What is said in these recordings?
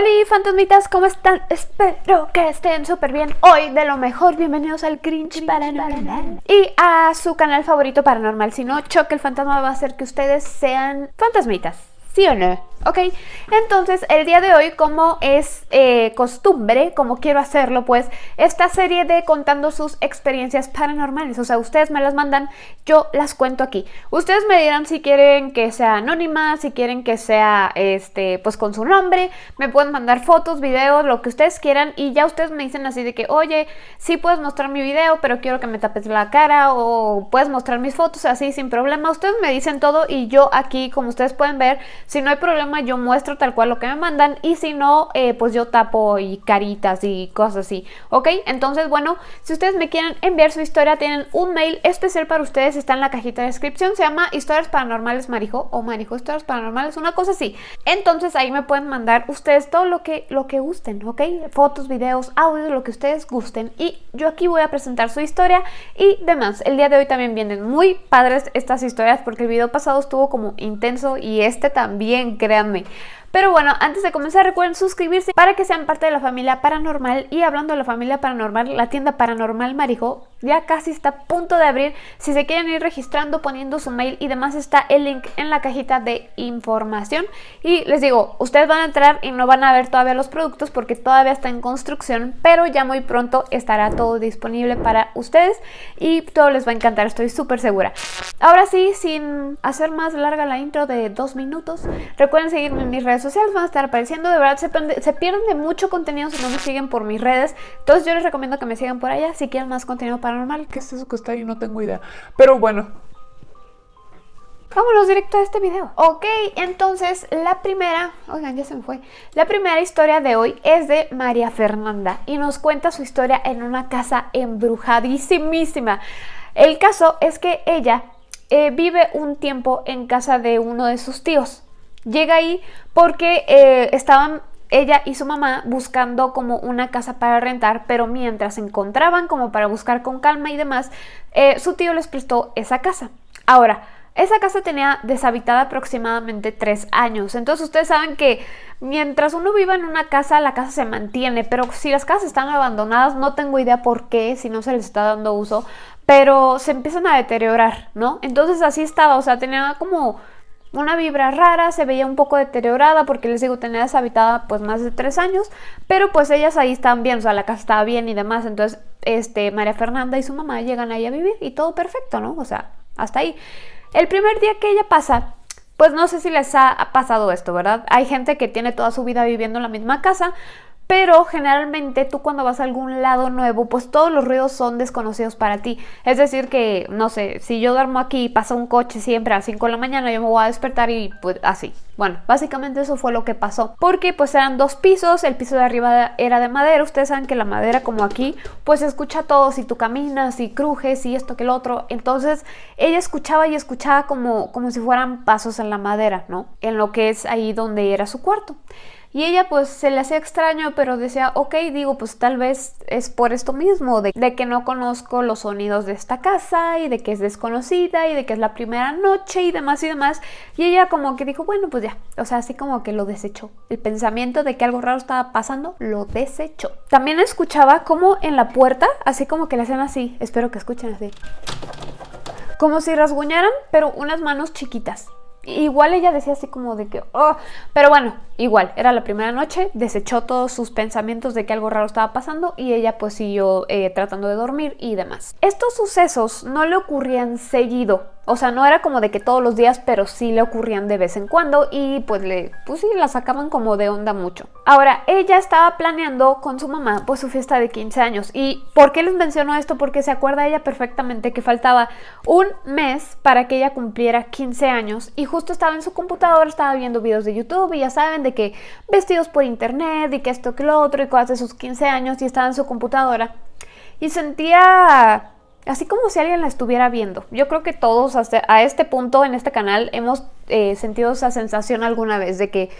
Hola fantasmitas, ¿cómo están? Espero que estén súper bien Hoy de lo mejor, bienvenidos al Cringe Paranormal Y a su canal favorito paranormal Si no, Choque el Fantasma va a hacer que ustedes sean fantasmitas ¿Sí o no? Ok, entonces el día de hoy como es eh, costumbre, como quiero hacerlo pues esta serie de contando sus experiencias paranormales, o sea ustedes me las mandan, yo las cuento aquí. Ustedes me dirán si quieren que sea anónima, si quieren que sea este pues con su nombre, me pueden mandar fotos, videos, lo que ustedes quieran y ya ustedes me dicen así de que oye, sí puedes mostrar mi video pero quiero que me tapes la cara o puedes mostrar mis fotos así sin problema, ustedes me dicen todo y yo aquí como ustedes pueden ver, si no hay problema yo muestro tal cual lo que me mandan y si no, eh, pues yo tapo y caritas y cosas así, ¿ok? Entonces, bueno, si ustedes me quieren enviar su historia, tienen un mail especial para ustedes, está en la cajita de descripción, se llama Historias Paranormales Marijo o Marijo Historias Paranormales, una cosa así. Entonces ahí me pueden mandar ustedes todo lo que, lo que gusten, ¿ok? Fotos, videos, audios, lo que ustedes gusten y yo aquí voy a presentar su historia y demás. El día de hoy también vienen muy padres estas historias porque el video pasado estuvo como intenso y este también, crean pero bueno, antes de comenzar recuerden suscribirse para que sean parte de la familia paranormal y hablando de la familia paranormal, la tienda paranormal Marijo ya casi está a punto de abrir. Si se quieren ir registrando, poniendo su mail y demás, está el link en la cajita de información. Y les digo, ustedes van a entrar y no van a ver todavía los productos porque todavía está en construcción, pero ya muy pronto estará todo disponible para ustedes y todo les va a encantar, estoy súper segura. Ahora sí, sin hacer más larga la intro de dos minutos, recuerden seguirme en mis redes sociales, van a estar apareciendo, de verdad se, se pierden de mucho contenido si no me siguen por mis redes, entonces yo les recomiendo que me sigan por allá si quieren más contenido para paranormal. ¿Qué es eso que está ahí? No tengo idea. Pero bueno. Vámonos directo a este video. Ok, entonces la primera, oigan, ya se me fue. La primera historia de hoy es de María Fernanda y nos cuenta su historia en una casa embrujadísimísima. El caso es que ella eh, vive un tiempo en casa de uno de sus tíos. Llega ahí porque eh, estaban ella y su mamá buscando como una casa para rentar, pero mientras encontraban como para buscar con calma y demás, eh, su tío les prestó esa casa. Ahora, esa casa tenía deshabitada aproximadamente tres años, entonces ustedes saben que mientras uno viva en una casa, la casa se mantiene, pero si las casas están abandonadas, no tengo idea por qué, si no se les está dando uso, pero se empiezan a deteriorar, ¿no? Entonces así estaba, o sea, tenía como una vibra rara, se veía un poco deteriorada porque les digo, tenía deshabitada pues más de tres años, pero pues ellas ahí estaban bien, o sea, la casa estaba bien y demás, entonces este, María Fernanda y su mamá llegan ahí a vivir y todo perfecto, ¿no? O sea, hasta ahí. El primer día que ella pasa, pues no sé si les ha pasado esto, ¿verdad? Hay gente que tiene toda su vida viviendo en la misma casa, pero generalmente tú cuando vas a algún lado nuevo, pues todos los ruidos son desconocidos para ti. Es decir que, no sé, si yo duermo aquí y pasa un coche siempre a las 5 de la mañana, yo me voy a despertar y pues así. Bueno, básicamente eso fue lo que pasó. Porque pues eran dos pisos, el piso de arriba era de madera. Ustedes saben que la madera como aquí, pues escucha todo. Si tú caminas y crujes y esto que el otro. Entonces ella escuchaba y escuchaba como, como si fueran pasos en la madera, ¿no? En lo que es ahí donde era su cuarto. Y ella pues se le hacía extraño, pero decía, ok, digo, pues tal vez es por esto mismo, de, que no conozco los sonidos de esta casa y de que es desconocida y de que es la primera noche y demás y demás. Y ella como que dijo, bueno, pues ya, o sea, así como que lo desechó. El pensamiento de que algo raro estaba pasando, lo desechó. También escuchaba como en la puerta, así como que le hacían así, espero que escuchen así. Como si rasguñaran, pero unas manos chiquitas. Igual ella decía así como de que, oh, pero bueno, igual, era la primera noche, desechó todos sus pensamientos de que algo raro estaba pasando y ella pues siguió eh, tratando de dormir y demás. Estos sucesos no le ocurrían seguido, o sea, no era como de que todos los días, pero sí le ocurrían de vez en cuando y pues le, pues sí, la sacaban como de onda mucho. Ahora, ella estaba planeando con su mamá pues su fiesta de 15 años. ¿Y por qué les menciono esto? Porque se acuerda ella perfectamente que faltaba un mes para que ella cumpliera 15 años y justo estaba en su computadora, estaba viendo videos de YouTube y ya saben de que vestidos por internet y que esto que lo otro y cosas de sus 15 años y estaba en su computadora y sentía así como si alguien la estuviera viendo. Yo creo que todos hasta a este punto en este canal hemos eh, sentido esa sensación alguna vez de que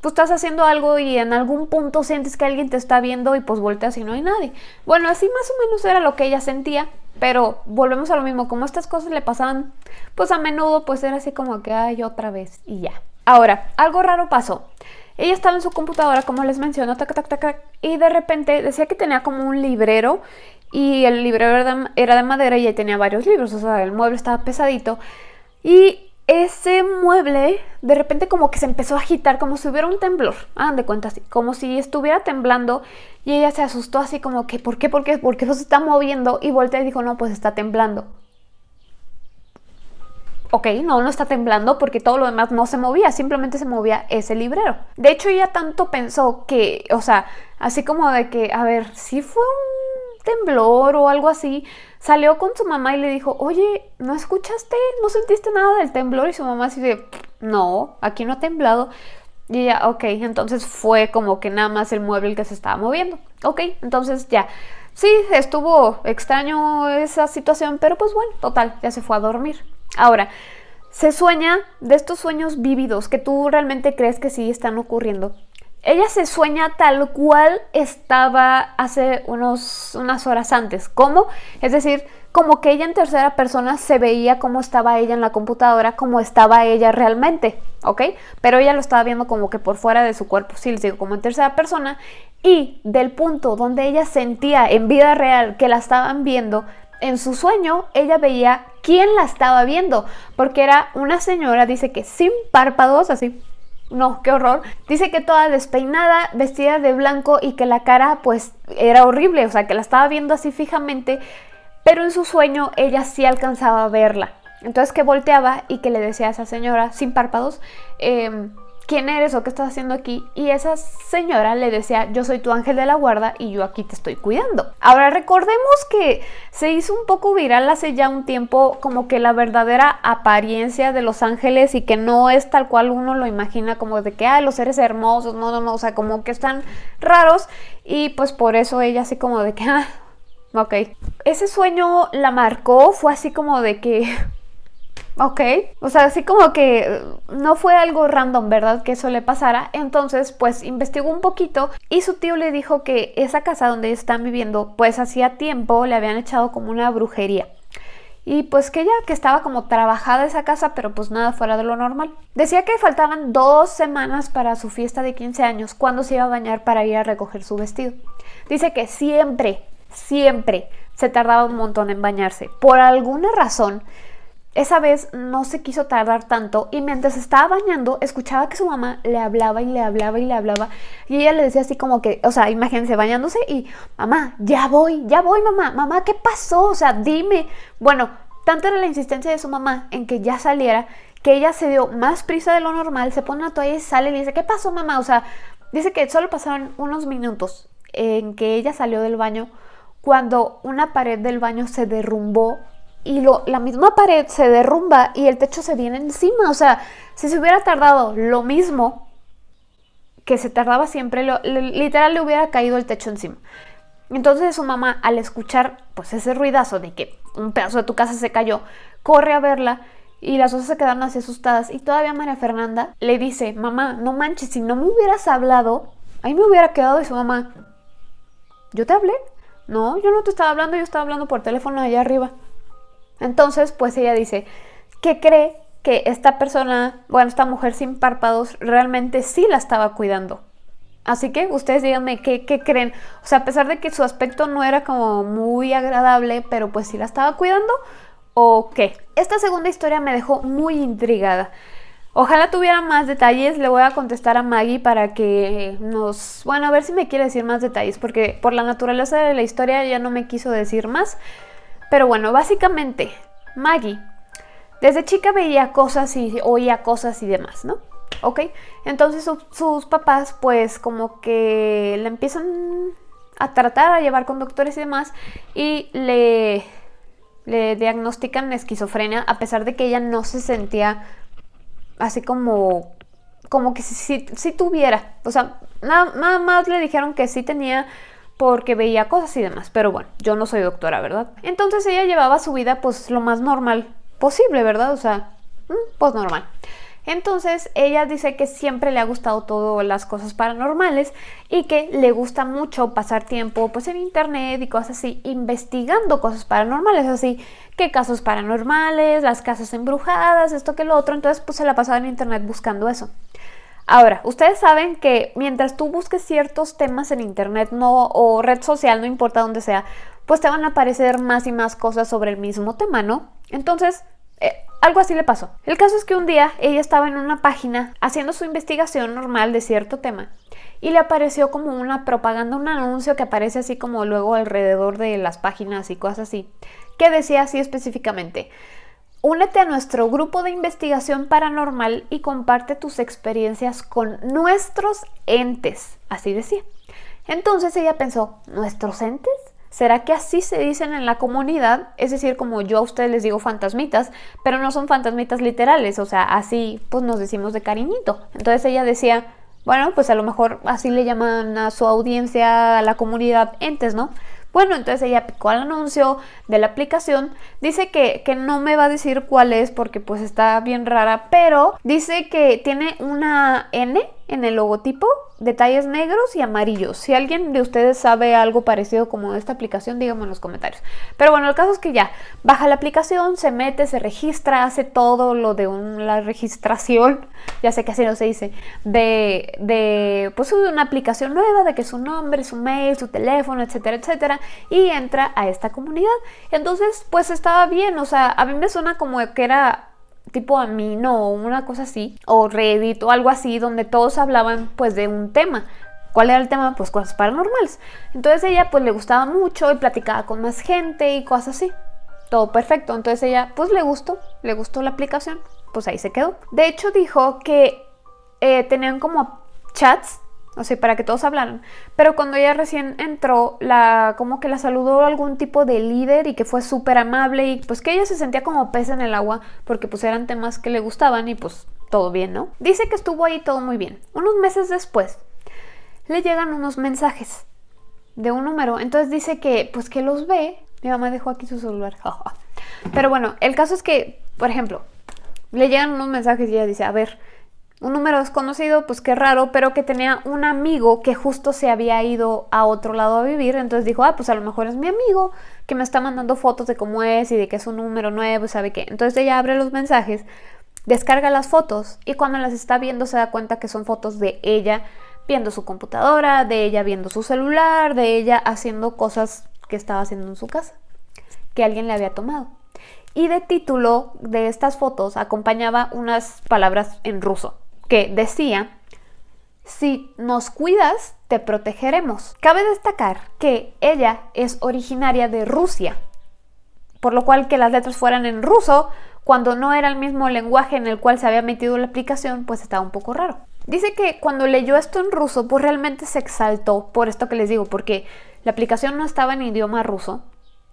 tú estás haciendo algo y en algún punto sientes que alguien te está viendo y pues volteas y no hay nadie. Bueno, así más o menos era lo que ella sentía, pero volvemos a lo mismo, como estas cosas le pasaban pues a menudo, pues era así como que hay otra vez y ya. Ahora, algo raro pasó. Ella estaba en su computadora, como les menciono, tac, tac, tac, y de repente decía que tenía como un librero y el librero era de, madera y tenía varios libros, o sea, el mueble estaba pesadito. Y ese mueble de repente como que se empezó a agitar como si hubiera un temblor, hagan de cuenta así, como si estuviera temblando y ella se asustó así como que ¿por qué? ¿por qué? ¿por qué eso se está moviendo? Y voltea y dijo no, pues está temblando ok, no, no está temblando porque todo lo demás no se movía, simplemente se movía ese librero. De hecho, ella tanto pensó que, o sea, así como de que, a ver, si fue un temblor o algo así, salió con su mamá y le dijo, oye, ¿no escuchaste? ¿No sentiste nada del temblor? Y su mamá así de, no, aquí no ha temblado. Y ella, ok, entonces fue como que nada más el mueble el que se estaba moviendo. Ok, entonces ya. Sí, estuvo extraño esa situación, pero pues bueno, total, ya se fue a dormir. Ahora, se sueña de estos sueños vívidos que tú realmente crees que sí están ocurriendo. Ella se sueña tal cual estaba hace unos, unas horas antes. ¿Cómo? Es decir, como que ella en tercera persona se veía cómo estaba ella en la computadora, como estaba ella realmente, ¿ok? Pero ella lo estaba viendo como que por fuera de su cuerpo, sí, les digo, como en tercera persona. Y del punto donde ella sentía en vida real que la estaban viendo, en su sueño ella veía quién la estaba viendo, porque era una señora, dice que sin párpados, así, no, qué horror, dice que toda despeinada, vestida de blanco y que la cara pues era horrible, o sea, que la estaba viendo así fijamente, pero en su sueño ella sí alcanzaba a verla. Entonces que volteaba y que le decía a esa señora sin párpados, eh, ¿quién eres o qué estás haciendo aquí? Y esa señora le decía, yo soy tu ángel de la guarda y yo aquí te estoy cuidando. Ahora recordemos que se hizo un poco viral hace ya un tiempo como que la verdadera apariencia de los ángeles y que no es tal cual uno lo imagina como de que, ah, los seres hermosos, no, no, no, o sea, como que están raros y pues por eso ella así como de que, ah, ok. Ese sueño la marcó, fue así como de que Ok, o sea, así como que eh, no fue algo random, ¿verdad? Que eso le pasara. Entonces, pues investigó un poquito y su tío le dijo que esa casa donde están viviendo, pues hacía tiempo le habían echado como una brujería. Y pues que ella que estaba como trabajada esa casa, pero pues nada fuera de lo normal. Decía que faltaban dos semanas para su fiesta de 15 años, cuando se iba a bañar para ir a recoger su vestido. Dice que siempre, siempre se tardaba un montón en bañarse. Por alguna razón, esa vez no se quiso tardar tanto y mientras estaba bañando escuchaba que su mamá le hablaba y le hablaba y le hablaba y ella le decía así como que, o sea, imagínense bañándose y mamá, ya voy, ya voy mamá, mamá, ¿qué pasó? O sea, dime. Bueno, tanto era la insistencia de su mamá en que ya saliera que ella se dio más prisa de lo normal, se pone una toalla y sale y le dice, ¿qué pasó mamá? O sea, dice que solo pasaron unos minutos en que ella salió del baño cuando una pared del baño se derrumbó y lo, la misma pared se derrumba y el techo se viene encima. O sea, si se hubiera tardado lo mismo que se tardaba siempre, literal le hubiera caído el techo encima. Entonces su mamá, al escuchar pues ese ruidazo de que un pedazo de tu casa se cayó, corre a verla y las dos se quedaron así asustadas. Y todavía María Fernanda le dice, mamá, no manches, si no me hubieras hablado, ahí me hubiera quedado. Y su mamá, ¿yo te hablé? No, yo no te estaba hablando, yo estaba hablando por teléfono allá arriba. Entonces, pues ella dice que cree que esta persona, bueno, esta mujer sin párpados realmente sí la estaba cuidando. Así que ustedes díganme qué, creen. O sea, a pesar de que su aspecto no era como muy agradable, pero pues sí la estaba cuidando o qué. Esta segunda historia me dejó muy intrigada. Ojalá tuviera más detalles, le voy a contestar a Maggie para que nos... Bueno, a ver si me quiere decir más detalles, porque por la naturaleza de la historia ya no me quiso decir más. Pero bueno, básicamente, Maggie desde chica veía cosas y oía cosas y demás, ¿no? ¿Ok? Entonces sus papás pues como que le empiezan a tratar, a llevar con doctores y demás y le, le diagnostican esquizofrenia a pesar de que ella no se sentía así como como que si, si, tuviera, o sea, nada más le dijeron que sí tenía porque veía cosas y demás. Pero bueno, yo no soy doctora, ¿verdad? Entonces ella llevaba su vida pues lo más normal posible, ¿verdad? O sea, mm, pues normal. Entonces ella dice que siempre le ha gustado todas las cosas paranormales y que le gusta mucho pasar tiempo pues en internet y cosas así, investigando cosas paranormales, así que casos paranormales, las casas embrujadas, esto que lo otro, entonces pues se la pasaba en internet buscando eso. Ahora, ustedes saben que mientras tú busques ciertos temas en internet no, o red social, no importa dónde sea, pues te van a aparecer más y más cosas sobre el mismo tema, ¿no? Entonces, eh, algo así le pasó. El caso es que un día ella estaba en una página haciendo su investigación normal de cierto tema y le apareció como una propaganda, un anuncio que aparece así como luego alrededor de las páginas y cosas así, que decía así específicamente, Únete a nuestro grupo de investigación paranormal y comparte tus experiencias con nuestros entes. Así decía. Entonces ella pensó, ¿nuestros entes? ¿Será que así se dicen en la comunidad? Es decir, como yo a ustedes les digo fantasmitas, pero no son fantasmitas literales, o sea, así pues nos decimos de cariñito. Entonces ella decía, bueno, pues a lo mejor así le llaman a su audiencia, a la comunidad entes, ¿no? Bueno, entonces ella picó al anuncio de la aplicación. Dice que, que, no me va a decir cuál es porque pues está bien rara, pero dice que tiene una N en el logotipo detalles negros y amarillos. Si alguien de ustedes sabe algo parecido como esta aplicación, díganme en los comentarios. Pero bueno, el caso es que ya baja la aplicación, se mete, se registra, hace todo lo de la registración, ya sé que así no se dice, de, de pues una aplicación nueva, de que su nombre, su mail, su teléfono, etcétera, etcétera, y entra a esta comunidad. Entonces, pues estaba bien, o sea, a mí me suena como que era tipo a mí no una cosa así, o Reddit o algo así, donde todos hablaban pues de un tema. ¿Cuál era el tema? Pues cosas paranormales. Entonces ella pues le gustaba mucho y platicaba con más gente y cosas así. Todo perfecto. Entonces ella pues le gustó, le gustó la aplicación, pues ahí se quedó. De hecho dijo que eh, tenían como chats o sea, para que todos hablaran. Pero cuando ella recién entró, la, como que la saludó algún tipo de líder y que fue súper amable y pues que ella se sentía como pez en el agua porque pues eran temas que le gustaban y pues todo bien, ¿no? Dice que estuvo ahí todo muy bien. Unos meses después, le llegan unos mensajes de un número. Entonces dice que pues que los ve. Mi mamá dejó aquí su celular. Pero bueno, el caso es que, por ejemplo, le llegan unos mensajes y ella dice, a ver, un número desconocido, pues qué raro, pero que tenía un amigo que justo se había ido a otro lado a vivir, entonces dijo, ah, pues a lo mejor es mi amigo que me está mandando fotos de cómo es y de que es un número nuevo sabe qué. Entonces ella abre los mensajes, descarga las fotos y cuando las está viendo se da cuenta que son fotos de ella viendo su computadora, de ella viendo su celular, de ella haciendo cosas que estaba haciendo en su casa, que alguien le había tomado. Y de título de estas fotos acompañaba unas palabras en ruso que decía, si nos cuidas, te protegeremos. Cabe destacar que ella es originaria de Rusia, por lo cual que las letras fueran en ruso, cuando no era el mismo lenguaje en el cual se había metido la aplicación, pues estaba un poco raro. Dice que cuando leyó esto en ruso, pues realmente se exaltó por esto que les digo, porque la aplicación no estaba en idioma ruso,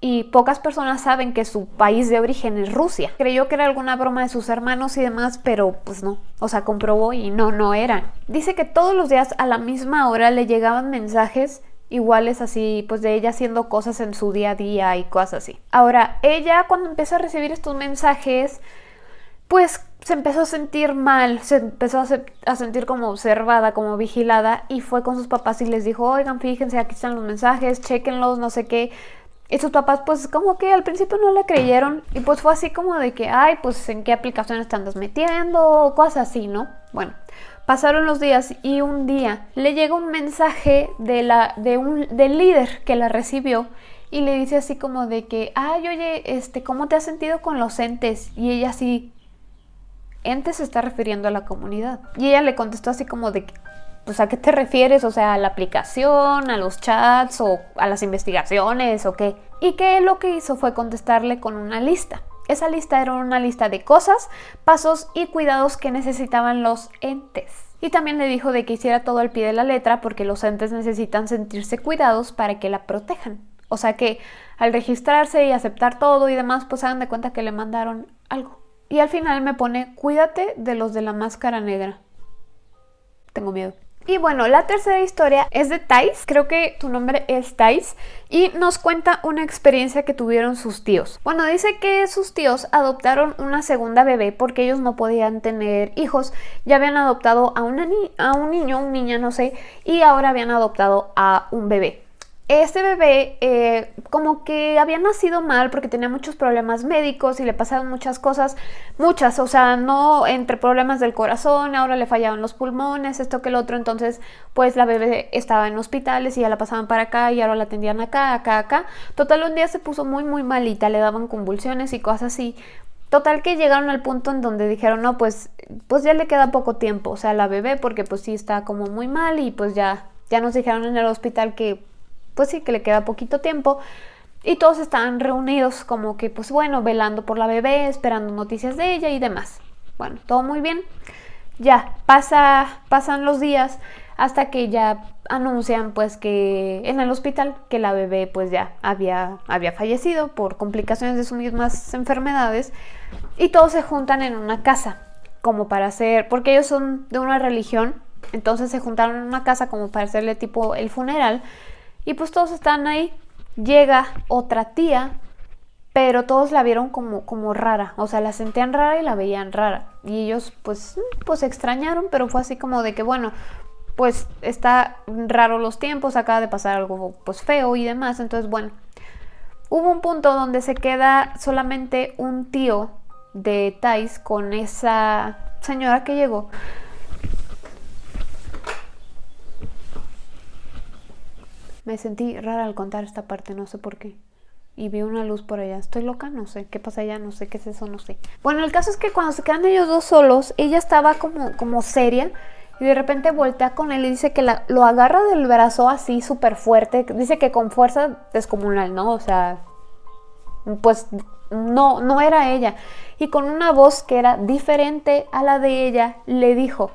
y pocas personas saben que su país de origen es Rusia. Creyó que era alguna broma de sus hermanos y demás, pero pues no, o sea, comprobó y no, no eran. Dice que todos los días a la misma hora le llegaban mensajes iguales así, pues de ella haciendo cosas en su día a día y cosas así. Ahora, ella cuando empezó a recibir estos mensajes, pues se empezó a sentir mal, se empezó a, a, sentir como observada, como vigilada y fue con sus papás y les dijo, oigan, fíjense, aquí están los mensajes, chequenlos, no sé qué. Y sus papás pues como que al principio no le creyeron y pues fue así como de que, ay, pues en qué aplicaciones te andas metiendo, cosas así, ¿no? Bueno, pasaron los días y un día le llega un mensaje de la, de un, del líder que la recibió y le dice así como de que, ay, oye, este, ¿cómo te has sentido con los entes? Y ella así, entes se está refiriendo a la comunidad. Y ella le contestó así como de, pues a qué te refieres, o sea, a la aplicación, a los chats o a las investigaciones o qué. Y que lo que hizo fue contestarle con una lista. Esa lista era una lista de cosas, pasos y cuidados que necesitaban los entes. Y también le dijo de que hiciera todo al pie de la letra porque los entes necesitan sentirse cuidados para que la protejan. O sea que al registrarse y aceptar todo y demás, pues hagan de cuenta que le mandaron algo. Y al final me pone, cuídate de los de la máscara negra. Tengo miedo. Y bueno, la tercera historia es de Thais, creo que tu nombre es Thais, y nos cuenta una experiencia que tuvieron sus tíos. Bueno, dice que sus tíos adoptaron una segunda bebé porque ellos no podían tener hijos, ya habían adoptado a, a un niño, un niña, no sé, y ahora habían adoptado a un bebé. Este bebé eh, como que había nacido mal porque tenía muchos problemas médicos y le pasaron muchas cosas, muchas, o sea, no entre problemas del corazón, ahora le fallaban los pulmones, esto que el otro, entonces pues la bebé estaba en hospitales y ya la pasaban para acá y ahora la atendían acá, acá, acá. Total, un día se puso muy, muy malita, le daban convulsiones y cosas así. Total que llegaron al punto en donde dijeron, no, pues, pues ya le queda poco tiempo, o sea, la bebé porque pues sí está como muy mal y pues ya, ya nos dijeron en el hospital que pues sí, que le queda poquito tiempo. Y todos estaban reunidos como que, pues bueno, velando por la bebé, esperando noticias de ella y demás. Bueno, todo muy bien. Ya, pasa, pasan los días hasta que ya anuncian pues que en el hospital que la bebé pues ya había, había fallecido por complicaciones de sus mismas enfermedades y todos se juntan en una casa como para hacer, porque ellos son de una religión, entonces se juntaron en una casa como para hacerle tipo el funeral y pues todos están ahí. Llega otra tía, pero todos la vieron como, como rara. O sea, la sentían rara y la veían rara. Y ellos pues, pues extrañaron, pero fue así como de que, bueno, pues está raro los tiempos, acaba de pasar algo pues feo y demás. Entonces, bueno, hubo un punto donde se queda solamente un tío de Thais con esa señora que llegó. Me sentí rara al contar esta parte, no sé por qué. Y vi una luz por allá. Estoy loca, no sé. ¿Qué pasa allá? No sé qué es eso, no sé. Bueno, el caso es que cuando se quedan ellos dos solos, ella estaba como, como seria. Y de repente voltea con él y dice que lo agarra del brazo así súper fuerte. Dice que con fuerza descomunal, ¿no? O sea, pues no, no era ella. Y con una voz que era diferente a la de ella, le dijo,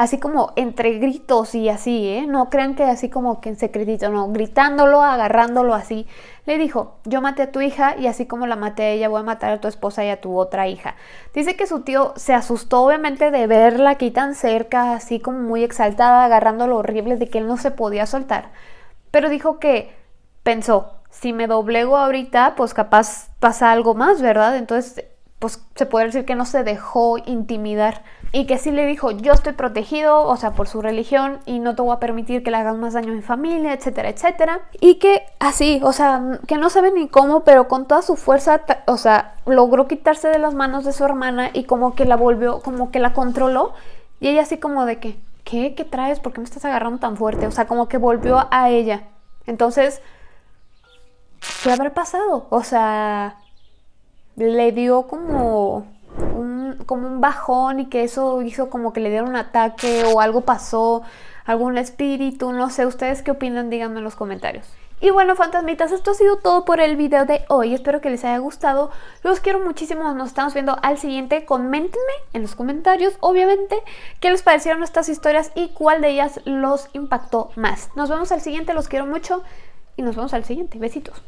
así como entre gritos y así, ¿eh? No crean que así como que en secretito, no, gritándolo, agarrándolo así. Le dijo, yo maté a tu hija y así como la maté a ella, voy a matar a tu esposa y a tu otra hija. Dice que su tío se asustó obviamente de verla aquí tan cerca, así como muy exaltada, agarrándolo horrible de que él no se podía soltar. Pero dijo que pensó, si me doblego ahorita, pues capaz pasa algo más, ¿verdad? Entonces, pues se puede decir que no se dejó intimidar y que sí le dijo, yo estoy protegido, o sea, por su religión y no te voy a permitir que le hagan más daño a mi familia, etcétera, etcétera. Y que así, o sea, que no sabe ni cómo, pero con toda su fuerza, o sea, logró quitarse de las manos de su hermana y como que la volvió, como que la controló. Y ella así como de que, ¿qué? ¿Qué traes? ¿Por qué me estás agarrando tan fuerte? O sea, como que volvió a ella. Entonces, ¿qué habrá pasado? O sea, le dio como como un bajón y que eso hizo como que le dieron un ataque o algo pasó, algún espíritu, no sé, ¿ustedes qué opinan? Díganme en los comentarios. Y bueno, fantasmitas, esto ha sido todo por el video de hoy. Espero que les haya gustado. Los quiero muchísimo. Nos estamos viendo al siguiente. Coméntenme en los comentarios, obviamente, qué les parecieron estas historias y cuál de ellas los impactó más. Nos vemos al siguiente. Los quiero mucho y nos vemos al siguiente. Besitos.